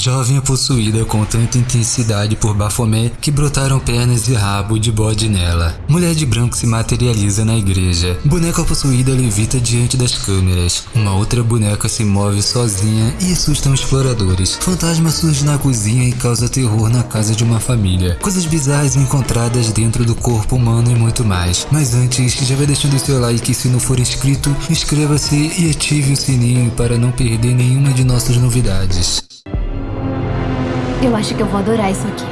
Jovem é possuída com tanta intensidade por Baphomet que brotaram pernas e rabo de bode nela. Mulher de branco se materializa na igreja. Boneca possuída levita diante das câmeras. Uma outra boneca se move sozinha e assusta os exploradores. Fantasma surge na cozinha e causa terror na casa de uma família. Coisas bizarras encontradas dentro do corpo humano e muito mais. Mas antes, já vai deixando o seu like se não for inscrito, inscreva-se e ative o sininho para não perder nenhuma de nossas novidades. Eu acho que eu vou adorar isso aqui.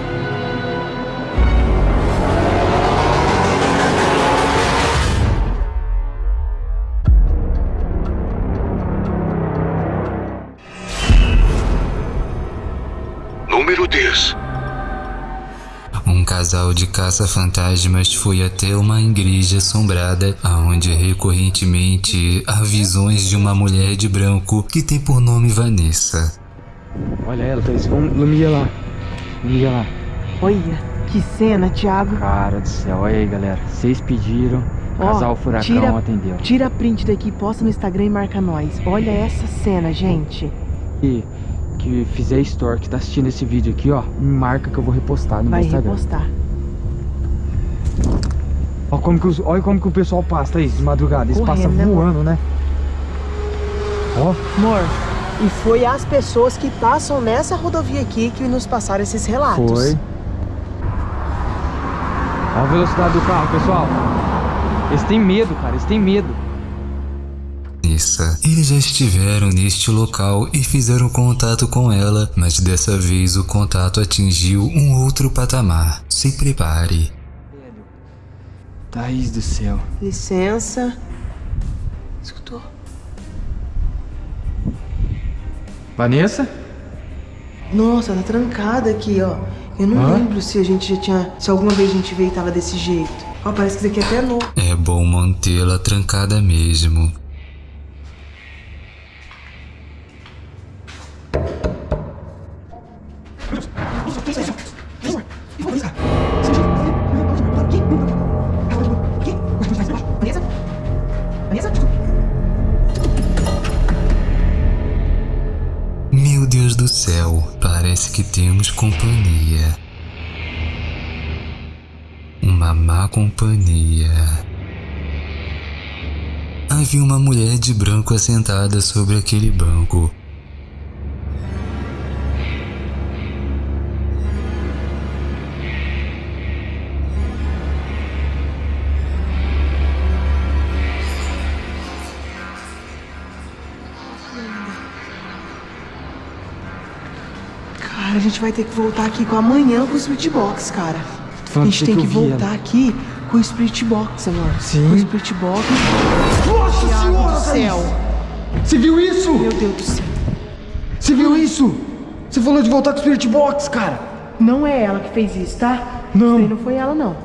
Número 10. Um casal de caça-fantasmas foi até uma igreja assombrada, onde recorrentemente há visões de uma mulher de branco que tem por nome Vanessa. Olha ela, Thaís. Vamos, Lumia lá. Lumia lá. Olha, que cena, Thiago. Cara do céu, olha aí, galera. Vocês pediram, Ó, casal Furacão tira- atendeu. Tira a print daqui, posta no Instagram e marca nós. Olha essa cena, gente. E que fizer store, que tá assistindo esse vídeo aqui, ó, me marca que eu vou repostar no Vai meu Instagram. repostar. Olha como, que os- olha como que o pessoal passa, Thaís, de madrugada. Eles Correndo, passam né, voando, né? Ó, Amor, e foi as pessoas que passam nessa rodovia aqui que nos passaram esses relatos. foi. Olha a velocidade do carro, pessoal. Eles têm medo, cara. Eles têm medo. Eles já estiveram neste local e fizeram contato com ela, mas dessa vez o contato atingiu um outro patamar. Se prepare. Thaís do céu. Licença. Escutou? Vanessa? Nossa, tá trancada aqui, ó. Eu não Hã? lembro se a gente já tinha. Se alguma vez a gente veio e tava desse jeito. Ó, parece que isso aqui é até novo. É bom mantê-la trancada mesmo. Meu Deus do céu, parece que temos companhia. Uma má companhia. Havia uma mulher de branco assentada sobre aquele banco. Gente vai ter que voltar aqui com amanhã com o Spirit Box, cara. A gente tem que que voltar aqui com o Spirit Box, amor. Sim. Com o Spirit Box. Nossa Thiago do céu. Você viu isso? Meu Deus do céu. Você viu isso? Você falou de voltar com o Spirit Box, cara. Não é ela que fez isso, tá? Não. Isso aí não foi ela, não.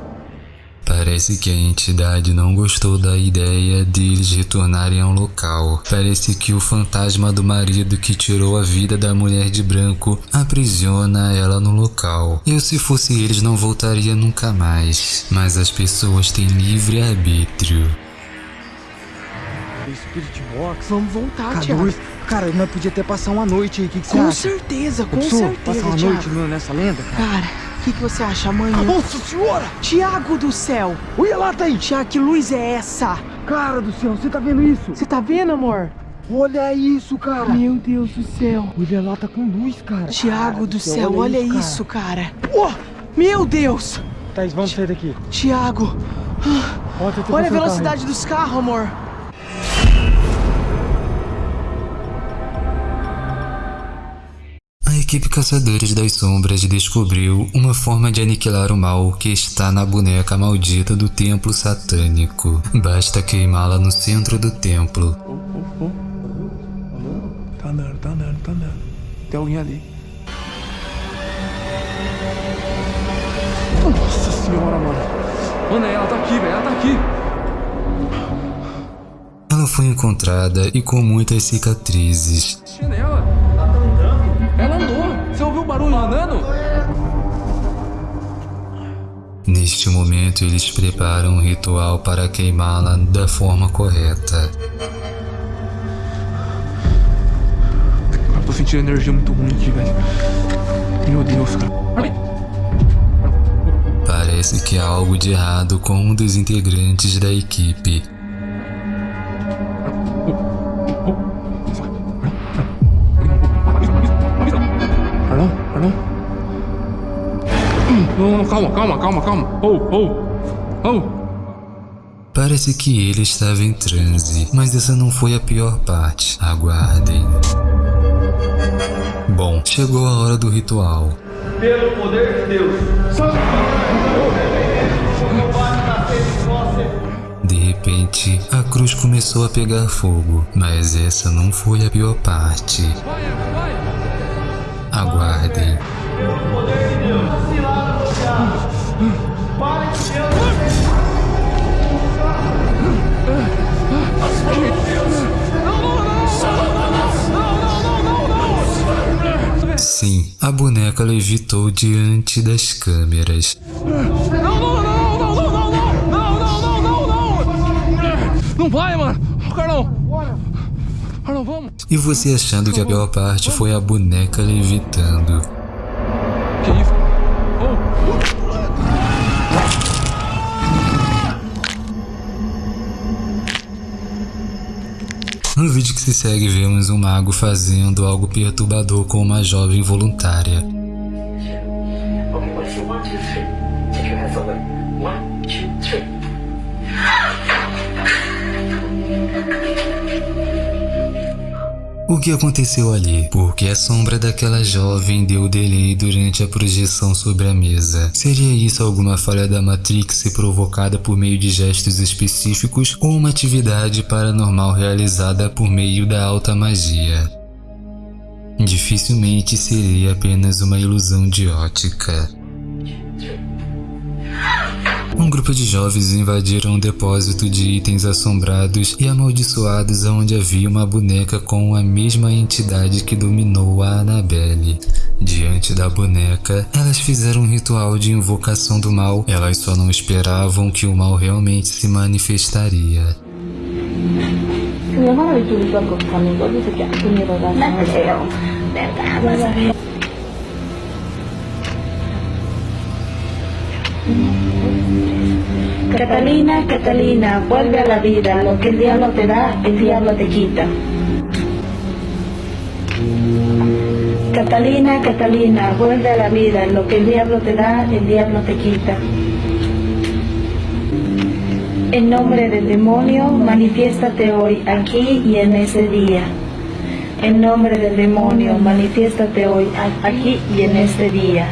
Parece que a entidade não gostou da ideia deles retornarem ao local. Parece que o fantasma do marido que tirou a vida da mulher de branco aprisiona ela no local. Eu, se fosse eles, não voltaria nunca mais. Mas as pessoas têm livre arbítrio. Spirit Box. Vamos voltar, Cara, Thiago. cara, nós podia até passar uma noite aí. O que, que você Com acha? certeza, com Pensou? certeza, Passar uma Thiago. noite no- nessa lenda, cara? Cara, que, que você acha amanhã? Nossa senhora! Tiago do céu! Olha lá, Thaís! Tiago, que luz é essa? Cara do céu, você tá vendo isso? Você tá vendo, amor? Olha isso, cara! Meu Deus do céu. Olha lá, tá com luz, cara. Tiago Cara do céu, olha isso, cara. cara. Oh, meu Deus! Thaís, vamos sair daqui. Tiago, Olha, olha a o velocidade dos carros, amor. Equipe Caçadores das Sombras descobriu uma forma de aniquilar o mal que está na boneca maldita do templo satânico. Basta queimá-la no centro do templo. Tá andando, tá andando, tá andando. Tem alguém ali. Nossa senhora, mano. Mano, ela tá aqui, velho. Ela tá aqui. Ela foi encontrada e com muitas cicatrizes. Neste momento, eles preparam um ritual para queimá-la da forma correta. Eu tô sentindo energia muito ruim aqui, velho. Meu Deus, cara. Parece que há algo de errado com um dos integrantes da equipe. Não, calma, calma, calma, calma. Oh, oh, oh. Parece que ele estava em transe, mas essa não foi a pior parte. Aguardem. Bom, chegou a hora do ritual. pelo poder de Deus. De repente, a cruz começou a pegar fogo, mas essa não foi a pior parte. Aguardem. Sim, a boneca levitou diante das câmeras. Não vai, mano. Carlão. Arnão, vamos. E você achando que a pior parte foi a boneca levitando. Que isso? Oh. No vídeo que se segue, vemos um mago fazendo algo perturbador com uma jovem voluntária. O que aconteceu ali? Porque a sombra daquela jovem deu delay durante a projeção sobre a mesa. Seria isso alguma falha da Matrix provocada por meio de gestos específicos ou uma atividade paranormal realizada por meio da alta magia? Dificilmente seria apenas uma ilusão de ótica. Um grupo de jovens invadiram um depósito de itens assombrados e amaldiçoados onde havia uma boneca com a mesma entidade que dominou a Annabelle. Diante da boneca, elas fizeram um ritual de invocação do mal, elas só não esperavam que o mal realmente se manifestaria. Catalina, Catalina, vuelve a la vida. Lo que el diablo te da, el diablo te quita. Catalina, Catalina, vuelve a la vida. Lo que el diablo te da, el diablo te quita. En nombre del demonio, manifiéstate hoy, aquí y en ese día. En nombre del demonio, manifiéstate hoy, aquí y en este día.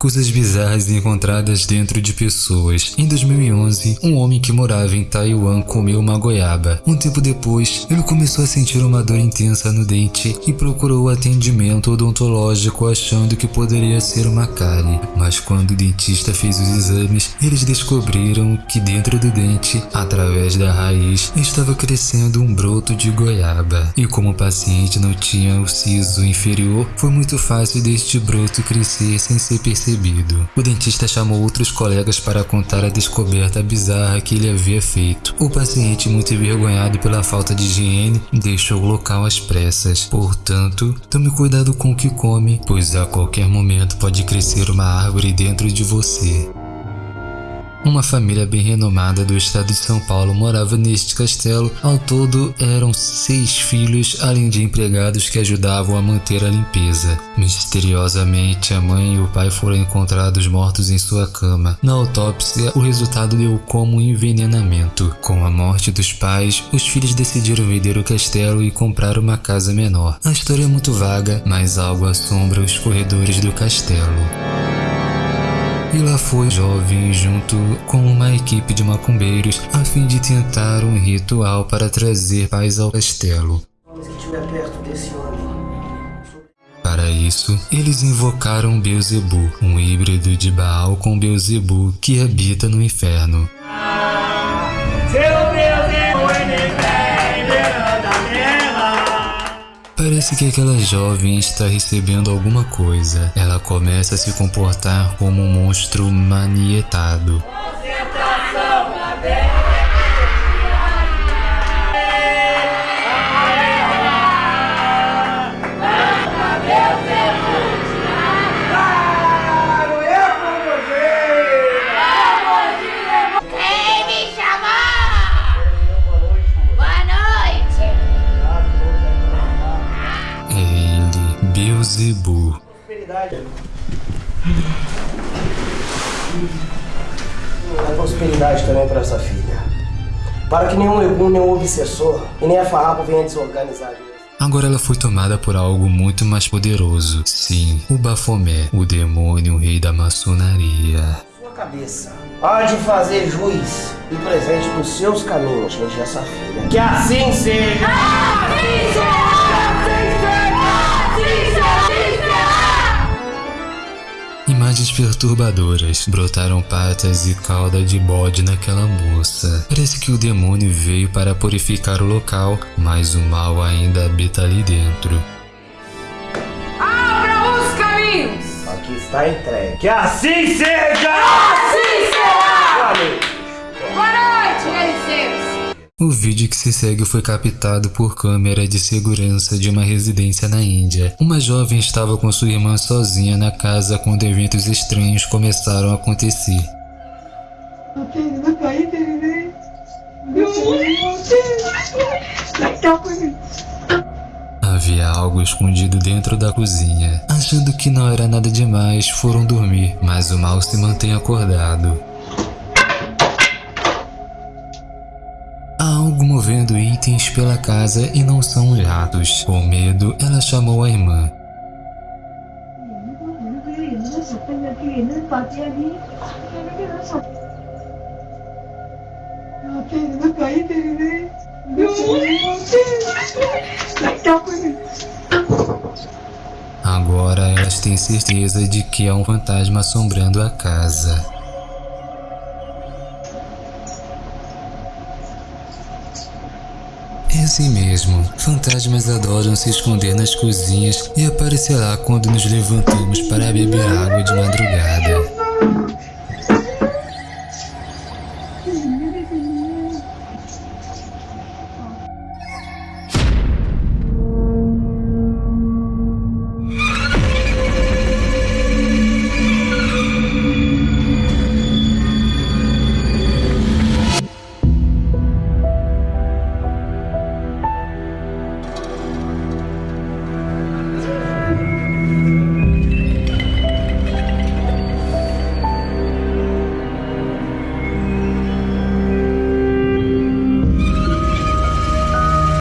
Coisas bizarras encontradas dentro de pessoas. Em 2011, um homem que morava em Taiwan comeu uma goiaba. Um tempo depois, ele começou a sentir uma dor intensa no dente e procurou atendimento odontológico achando que poderia ser uma cárie. Mas quando o dentista fez os exames, eles descobriram que dentro do dente, através da raiz, estava crescendo um broto de goiaba. E como o paciente não tinha o siso inferior, foi muito fácil deste broto crescer sem ser percebido. O dentista chamou outros colegas para contar a descoberta bizarra que ele havia feito. O paciente, muito envergonhado pela falta de higiene, deixou o local às pressas. Portanto, tome cuidado com o que come, pois a qualquer momento pode crescer uma árvore dentro de você. Uma família bem renomada do estado de São Paulo morava neste castelo. Ao todo, eram seis filhos, além de empregados que ajudavam a manter a limpeza. Misteriosamente, a mãe e o pai foram encontrados mortos em sua cama. Na autópsia, o resultado deu como envenenamento. Com a morte dos pais, os filhos decidiram vender o castelo e comprar uma casa menor. A história é muito vaga, mas algo assombra os corredores do castelo. E lá foi jovem junto com uma equipe de macumbeiros a fim de tentar um ritual para trazer paz ao castelo. Homens que estiver perto desse homem. Para isso, eles invocaram Beelzebub, um híbrido de Baal com Beelzebub que habita no inferno. Parece que aquela jovem está recebendo alguma coisa. Ela começa a se comportar como um monstro manietado. Também para essa filha. Para que nenhum legume, nenhum obsessor e nem a farrapo venha desorganizar a. Agora ela foi tomada por algo muito mais poderoso. Sim, o Bafomé, o demônio rei da maçonaria. Sua cabeça há de fazer juiz e presente dos seus caminhos diante dessa filha. Que assim seja! Assim Imagens perturbadoras brotaram patas e cauda de bode naquela moça. Parece que o demônio veio para purificar o local, mas o mal ainda habita ali dentro. Abra os caminhos! Aqui está entregue. Que assim seja! Assim será! Boa O vídeo que se segue foi captado por câmera de segurança de uma residência na Índia. Uma jovem estava com sua irmã sozinha na casa quando eventos estranhos começaram a acontecer. Havia algo escondido dentro da cozinha. Achando que não era nada demais, foram dormir, mas o mal se mantém acordado. Há algo movendo itens pela casa e não são os ratos. Com medo, ela chamou a irmã. Agora elas têm certeza de que há um fantasma assombrando a casa. É assim mesmo, fantasmas adoram se esconder nas cozinhas e aparecerá quando nos levantamos para beber água de madrugada.